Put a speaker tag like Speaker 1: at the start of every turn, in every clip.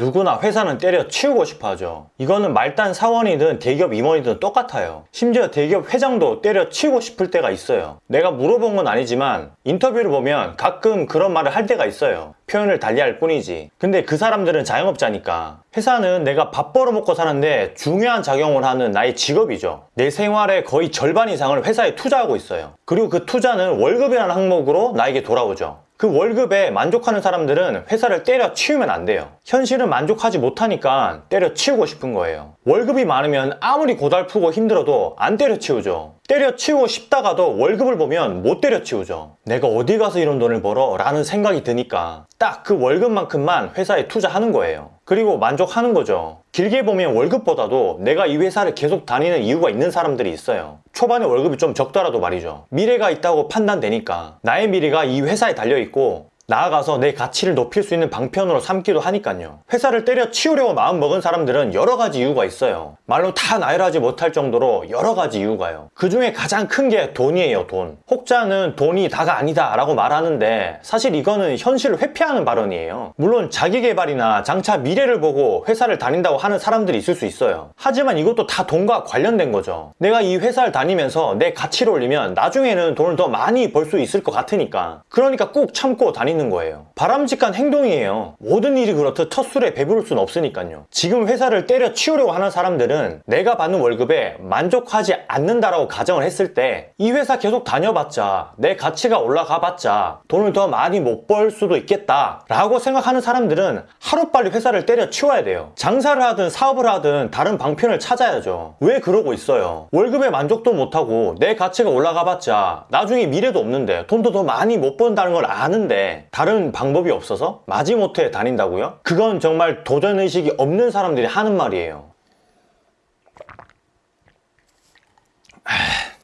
Speaker 1: 누구나 회사는 때려 치우고 싶어 하죠. 이거는 말단 사원이든 대기업 임원이든 똑같아요. 심지어 대기업 회장도 때려 치우고 싶을 때가 있어요. 내가 물어본 건 아니지만 인터뷰를 보면 가끔 그런 말을 할 때가 있어요. 표현을 달리할 뿐이지. 근데 그 사람들은 자영업자니까. 회사는 내가 밥 벌어먹고 사는데 중요한 작용을 하는 나의 직업이죠. 내 생활의 거의 절반 이상을 회사에 투자하고 있어요. 그리고 그 투자는 월급이라는 항목으로 나에게 돌아오죠. 그 월급에 만족하는 사람들은 회사를 때려 치우면 안 돼요. 현실은 만족하지 못하니까 때려 치우고 싶은 거예요. 월급이 많으면 아무리 고달프고 힘들어도 안 때려 치우죠. 때려 치우고 싶다가도 월급을 보면 못 때려 치우죠. 내가 어디 가서 이런 돈을 벌어? 라는 생각이 드니까 딱 그 월급만큼만 회사에 투자하는 거예요. 그리고 만족하는 거죠. 길게 보면 월급보다도 내가 이 회사를 계속 다니는 이유가 있는 사람들이 있어요. 초반에 월급이 좀 적더라도 말이죠. 미래가 있다고 판단되니까 나의 미래가 이 회사에 달려있고 나아가서 내 가치를 높일 수 있는 방편으로 삼기도 하니까요. 회사를 때려 치우려고 마음먹은 사람들은 여러 가지 이유가 있어요. 말로 다 나열하지 못할 정도로 여러 가지 이유가요. 그 중에 가장 큰 게 돈이에요, 돈. 혹자는 돈이 다가 아니다 라고 말하는데 사실 이거는 현실을 회피하는 발언이에요. 물론 자기개발이나 장차 미래를 보고 회사를 다닌다고 하는 사람들이 있을 수 있어요. 하지만 이것도 다 돈과 관련된 거죠. 내가 이 회사를 다니면서 내 가치를 올리면 나중에는 돈을 더 많이 벌 수 있을 것 같으니까. 그러니까 꼭 참고 다니는 거예요. 바람직한 행동이에요. 모든 일이 그렇듯 첫 술에 배부를 순 없으니까요. 지금 회사를 때려 치우려고 하는 사람들은 내가 받는 월급에 만족하지 않는다라고 가정을 했을 때 이 회사 계속 다녀봤자 내 가치가 올라가 봤자 돈을 더 많이 못 벌 수도 있겠다 라고 생각하는 사람들은 하루빨리 회사를 때려 치워야 돼요. 장사를 하든 사업을 하든 다른 방편을 찾아야죠. 왜 그러고 있어요? 월급에 만족도 못하고 내 가치가 올라가 봤자 나중에 미래도 없는데 돈도 더 많이 못 번다는 걸 아는데 다른 방법이 없어서 마지못해 다닌다고요? 그건 정말 도전의식이 없는 사람들이 하는 말이에요.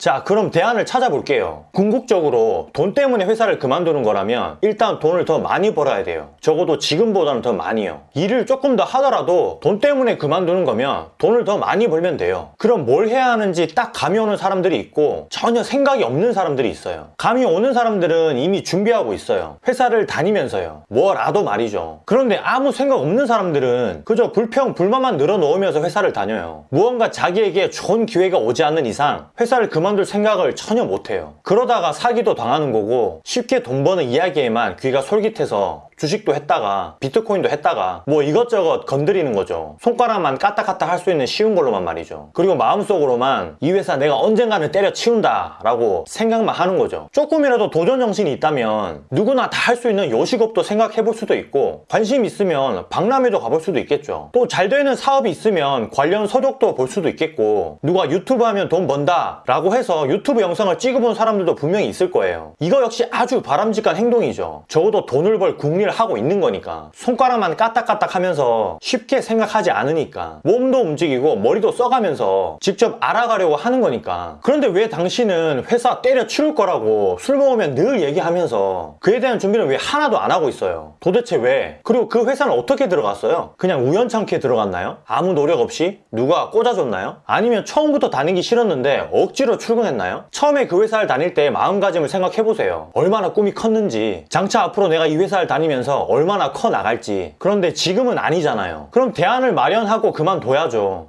Speaker 1: 자 그럼 대안을 찾아볼게요. 궁극적으로 돈 때문에 회사를 그만두는 거라면 일단 돈을 더 많이 벌어야 돼요. 적어도 지금보다는 더 많이요. 일을 조금 더 하더라도 돈 때문에 그만두는 거면 돈을 더 많이 벌면 돼요. 그럼 뭘 해야 하는지 딱 감이 오는 사람들이 있고 전혀 생각이 없는 사람들이 있어요. 감이 오는 사람들은 이미 준비하고 있어요. 회사를 다니면서요. 뭐라도 말이죠. 그런데 아무 생각 없는 사람들은 그저 불평 불만만 늘어놓으면서 회사를 다녀요. 무언가 자기에게 좋은 기회가 오지 않는 이상 회사를 그만 둘 생각을 전혀 못해요. 그러다가 사기도 당하는 거고 쉽게 돈 버는 이야기에만 귀가 솔깃해서 주식도 했다가 비트코인도 했다가 뭐 이것저것 건드리는 거죠. 손가락만 까딱까딱 할 수 있는 쉬운 걸로만 말이죠. 그리고 마음속으로만 이 회사 내가 언젠가는 때려치운다 라고 생각만 하는 거죠. 조금이라도 도전 정신이 있다면 누구나 다 할 수 있는 요식업도 생각해 볼 수도 있고 관심 있으면 박람회도 가볼 수도 있겠죠. 또 잘 되는 사업이 있으면 관련 서적도 볼 수도 있겠고 누가 유튜브 하면 돈 번다 라고 해서 유튜브 영상을 찍어본 사람들도 분명히 있을 거예요. 이거 역시 아주 바람직한 행동이죠. 적어도 돈을 벌 궁리 를 하고 있는 거니까. 손가락만 까딱까딱 하면서 쉽게 생각하지 않으니까. 몸도 움직이고 머리도 써가면서 직접 알아가려고 하는 거니까. 그런데 왜 당신은 회사 때려 치울 거라고 술 먹으면 늘 얘기하면서 그에 대한 준비는 왜 하나도 안 하고 있어요? 도대체 왜? 그리고 그 회사는 어떻게 들어갔어요? 그냥 우연찮게 들어갔나요? 아무 노력 없이? 누가 꽂아줬나요? 아니면 처음부터 다니기 싫었는데 억지로 출근했나요? 처음에 그 회사를 다닐 때 마음가짐을 생각해보세요. 얼마나 꿈이 컸는지. 장차 앞으로 내가 이 회사를 다니면 서 얼마나 커 나갈지. 그런데 지금은 아니잖아요. 그럼 대안을 마련하고 그만둬야죠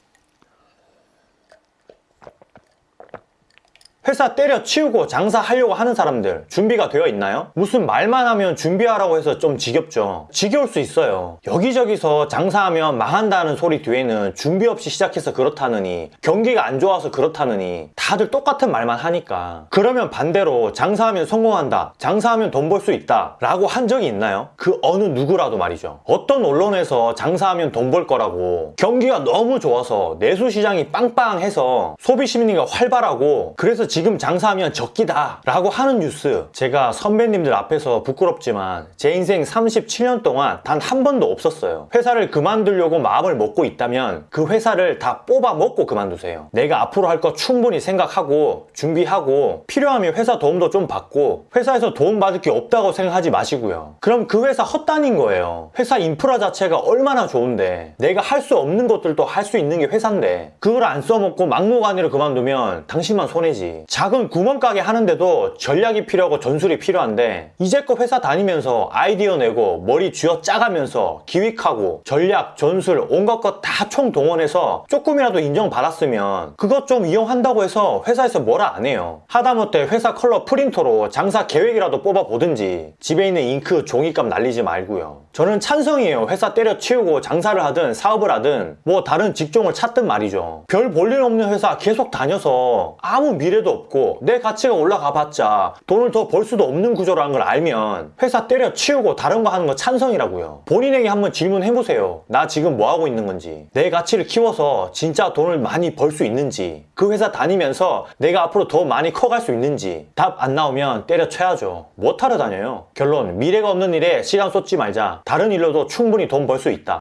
Speaker 1: 회사 때려 치우고 장사하려고 하는 사람들 준비가 되어 있나요? 무슨 말만 하면 준비하라고 해서 좀 지겹죠. 지겨울 수 있어요. 여기저기서 장사하면 망한다는 소리 뒤에는 준비 없이 시작해서 그렇다느니 경기가 안 좋아서 그렇다느니 다들 똑같은 말만 하니까 그러면 반대로 장사하면 성공한다. 장사하면 돈 벌 수 있다. 라고 한 적이 있나요? 그 어느 누구라도 말이죠. 어떤 언론에서 장사하면 돈 벌 거라고 경기가 너무 좋아서 내수시장이 빵빵해서 소비심리가 활발하고 그래서 지금 장사하면 적기다 라고 하는 뉴스. 제가 선배님들 앞에서 부끄럽지만 제 인생 37년 동안 단 한 번도 없었어요. 회사를 그만두려고 마음을 먹고 있다면 그 회사를 다 뽑아 먹고 그만두세요. 내가 앞으로 할 거 충분히 생각하고 준비하고 필요하면 회사 도움도 좀 받고 회사에서 도움 받을 게 없다고 생각하지 마시고요. 그럼 그 회사 헛다닌 거예요. 회사 인프라 자체가 얼마나 좋은데 내가 할 수 없는 것들도 할 수 있는 게 회사인데 그걸 안 써먹고 막무가내로 그만두면 당신만 손해지 작은 구멍가게 하는데도 전략이 필요하고 전술이 필요한데 이제껏 회사 다니면서 아이디어 내고 머리 쥐어 짜가면서 기획하고 전략, 전술 온갖 것 다 총동원해서 조금이라도 인정받았으면 그것 좀 이용한다고 해서 회사에서 뭐라 안 해요. 하다못해 회사 컬러 프린터로 장사 계획이라도 뽑아보든지 집에 있는 잉크 종이값 날리지 말고요. 저는 찬성이에요. 회사 때려치우고 장사를 하든 사업을 하든 뭐 다른 직종을 찾든 말이죠. 별 볼일 없는 회사 계속 다녀서 아무 미래도 없고 내 가치가 올라가 봤자 돈을 더 벌 수도 없는 구조라는 걸 알면 회사 때려치우고 다른 거 하는 거 찬성이라고요. 본인에게 한번 질문해보세요. 나 지금 뭐 하고 있는 건지 내 가치를 키워서 진짜 돈을 많이 벌 수 있는지 그 회사 다니면서 내가 앞으로 더 많이 커갈 수 있는지 답 안 나오면 때려쳐야죠. 뭐 타러 다녀요? 결론 미래가 없는 일에 시간 쏟지 말자. 다른 일로도 충분히 돈 벌 수 있다.